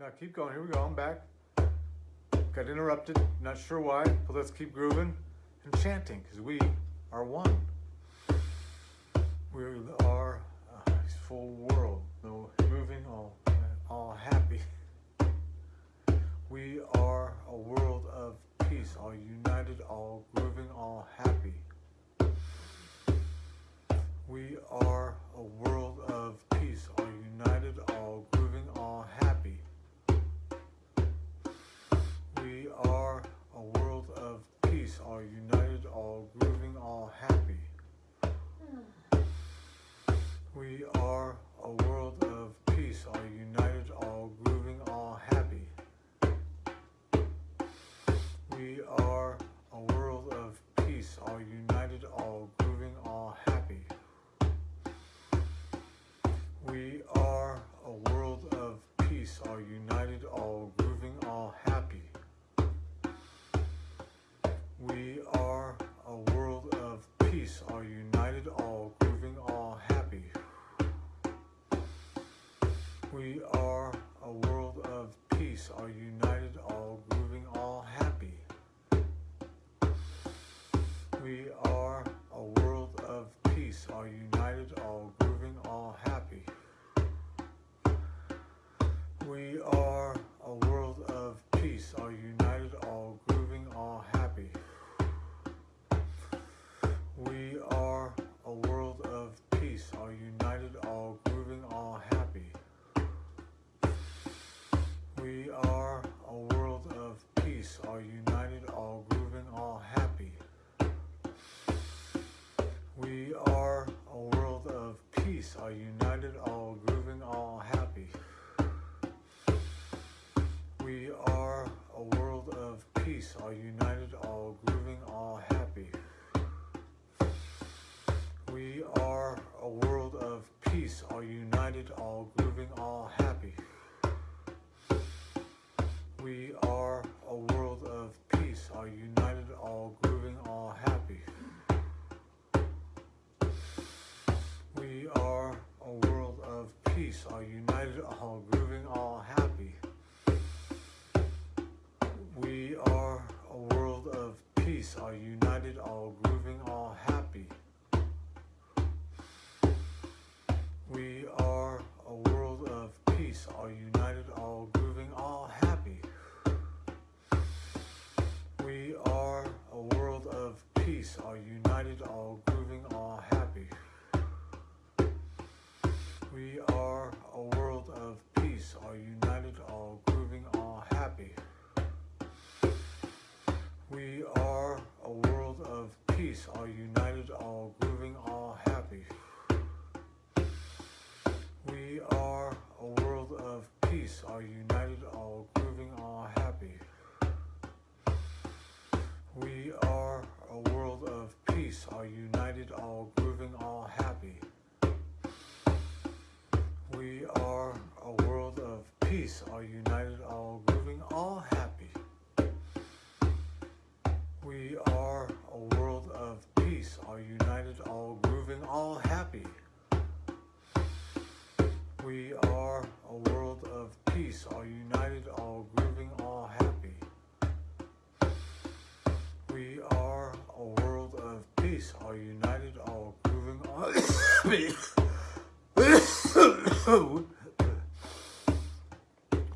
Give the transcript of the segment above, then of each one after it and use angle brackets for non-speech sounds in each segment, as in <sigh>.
Now keep going. Here we go. I'm back. Got interrupted. Not sure why, but let's keep grooving and chanting because we are one. We are a full world, no moving, all, all happy. We are a world of peace, all united, all grooving, all happy. We are a world of peace, all united, all all united, all grooving, all happy. We are a world of peace, all united, all grooving, all happy. We are a world of peace, all united, all grooving, all happy. We are a world of peace, all united, all grooving, all happy. We are a world of peace, all united, all grooving, all happy. We are a world of peace, all united, all grooving, all happy. We are a world of peace, all united, all grooving, all happy. We are all united, all grooving, all happy. We are a world of peace, all united, all grooving, all happy. We are a world of peace, all united, all grooving, all happy. We are a world of peace, all united, all grooving, all happy. We united, all grooving, all happy. We are a world of peace, all united, all grooving, all happy. We are a world of peace, all united, all grooving, all happy. <coughs>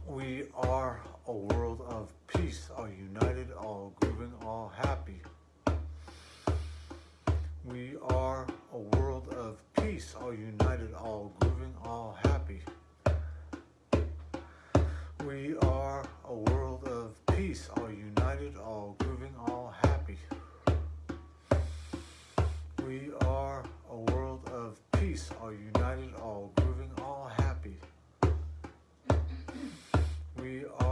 We are a world of peace, all united, all grooving, all happy. We are a world of peace, all united, all grooving, all happy. We are a world of peace, all united, all grooving, all happy. We are a world of peace, all united, all grooving, all happy. We are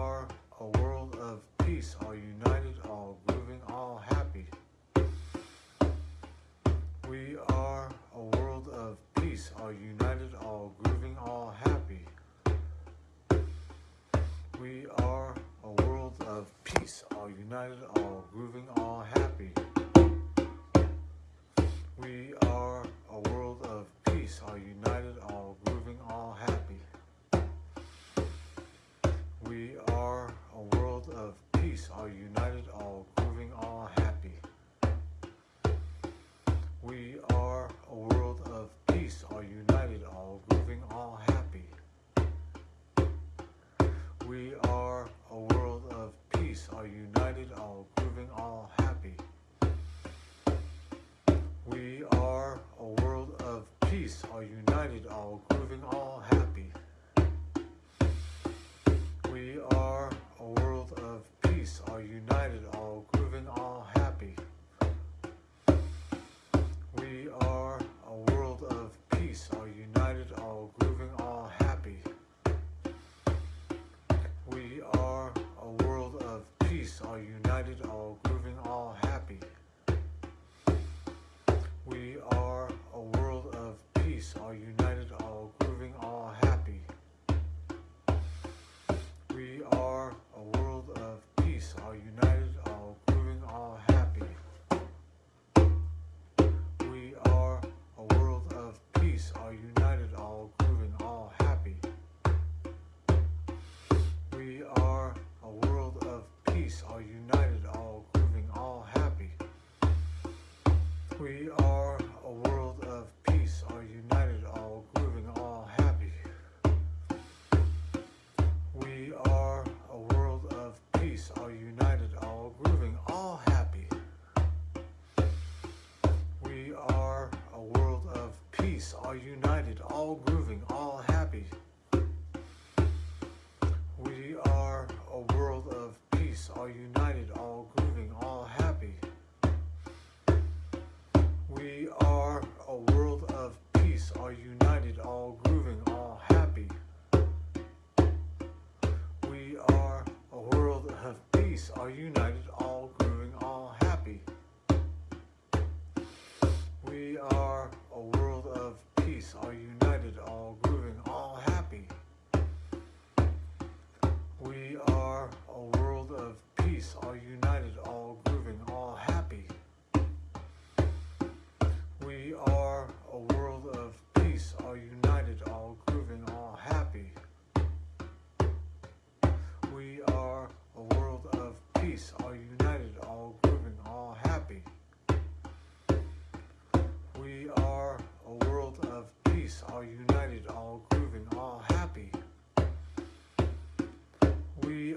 We are a world of peace, all united, all grooving, all happy. We are a world of peace, all united, all grooving, all happy. We are a world of peace, all united, all grooving, all happy. We are a world of peace, all united, all grooving, all happy. We are a world of peace, all united, all grooving, all happy. We are a world of peace, all united, all grooving, all happy. We are a world of peace, all united, all grooving, all happy. We are a world of peace, all united, all grooving, all happy. All united, all grooving, all happy. We are a world of peace, all united, all grooving, all happy. We are a world of peace, all united, all grooving, all happy. We are a world of peace, all united, all united, all grooving, all happy. We are a world of peace, all united, all grooving, all happy. We are a world of peace, all united, all grooving, all happy. We are a world of peace, all united, all grooving, all happy. We are a peace, all united, all grooving, all happy. We are a world of peace, all united, all grooving, all happy. We are a world of peace, all united, all grooving, all happy. We are a world of peace, all united, all grooving, all happy. We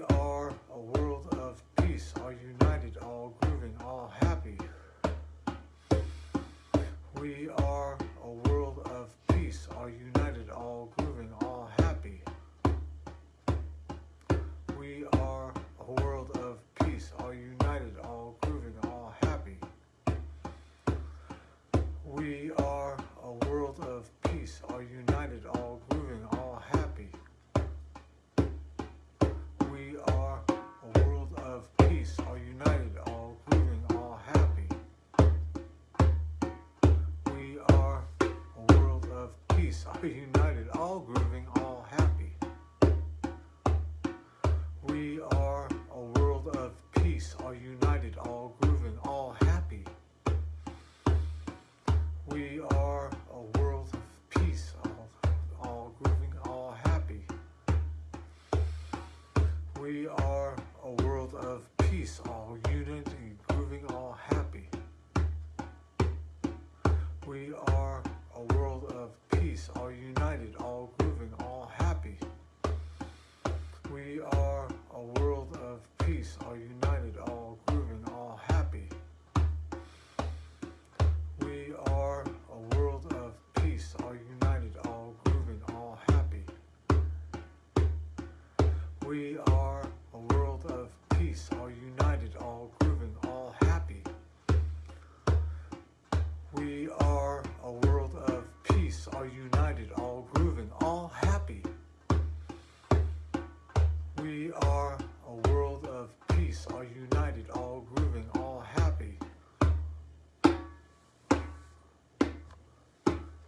We are a world of peace, all united, all grooving, all happy. We are a world of peace, all united, all grooving, all happy. We are all united, all grooving,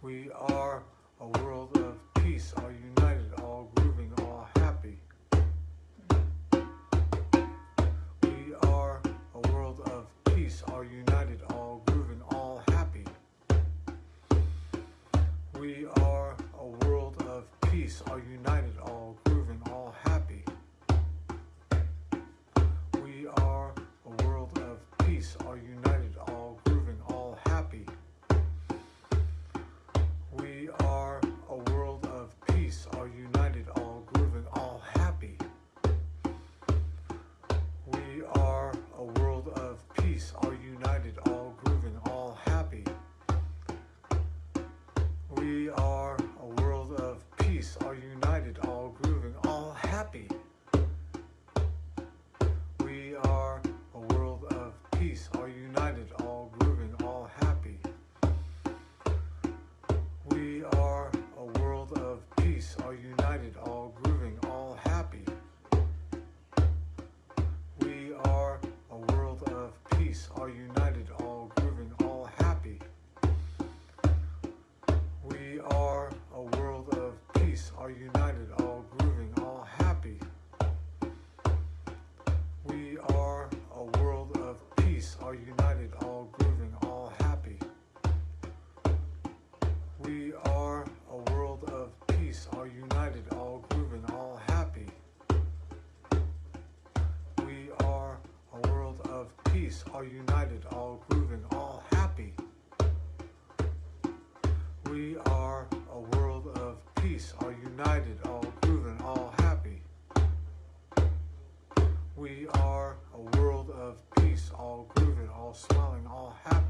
We are a world of peace, all united, all grooving, all happy. We are a world of peace, all united, all grooving, all happy. We are a world of peace, all united, all united, all grooving, all happy. We are a world of peace, all united, all grooving, all happy. We are a world of peace, all grooving, all smiling, all happy.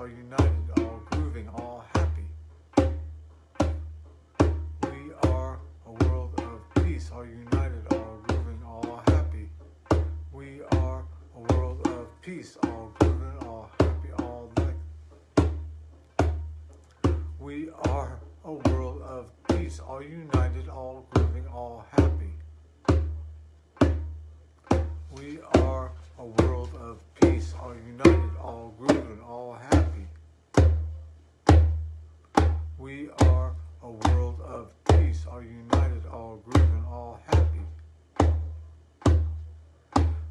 All united, all grooving, all happy. We are a world of peace, all united, all grooving, all happy. We are a world of peace, all grooving, all happy, all like. We are a world of peace, all united, all grooving, all happy. We are a world of peace, all united, all grooving, all happy. We are a world of peace, all united, all grooving, all happy.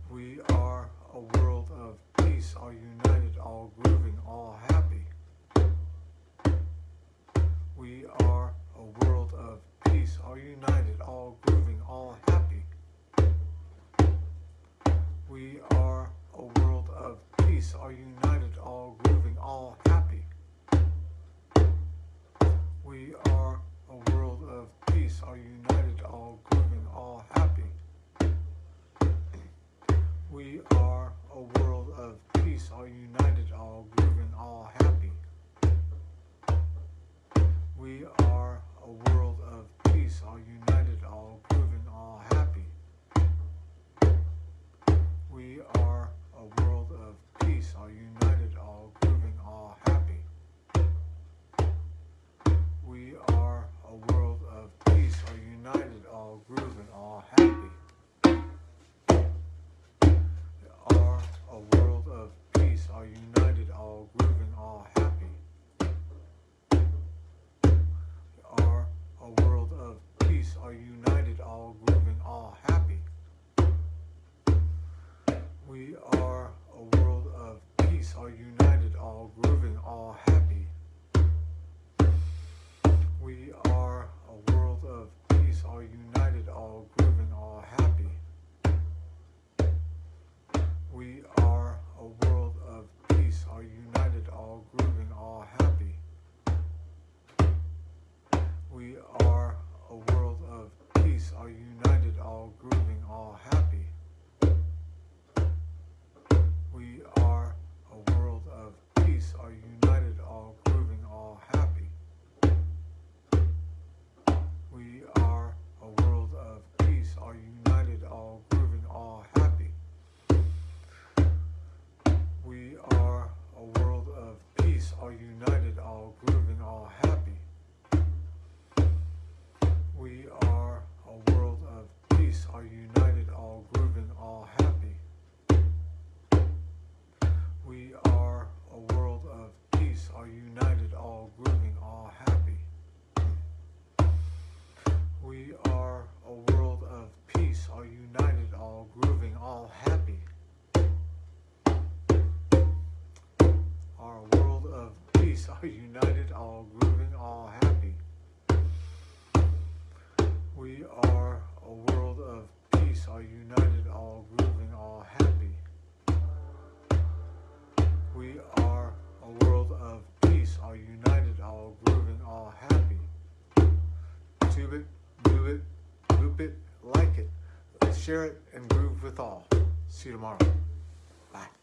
We are a world of peace, all united, all grooving, all happy. We are a world of peace, all united, all grooving, all happy. We are a world of peace, all united, all grooving, all happy. We are a world of peace, all united, all grooving, all happy. We are a world of peace, all united, all grooving, all happy. We are a world of peace, all united, all grooving, all happy. We are a world of peace, all united, all grooving, all happy. We are a world of peace, all united, all grooving, all happy. We are a world of peace, all united, all grooving, all happy. We are a world of peace, all united, all grooving, all happy. We are a world of peace, all united, all grooving, all happy. We are a world of peace, all united, all grooving, all happy. We are a world of peace, all united, all grooving, all happy. We are a world of peace, all united, all grooving, all happy. We are a world of peace, are united, all grooving, all happy. We are a world of peace, are united, all grooving, all happy. We are a world of peace, all united, all grooving, all happy. We are a world of peace, all united, all grooving, all happy. All united, all grooving, all happy. We are a world of peace, all united, all grooving, all happy. Our world of peace, <laughs> all united, all grooving, all happy. We are a world of peace, all united, all grooving, all happy world of peace, all united, all grooving, all happy. Tube it, move it, loop it, like it, share it, and groove with all. See you tomorrow. Bye.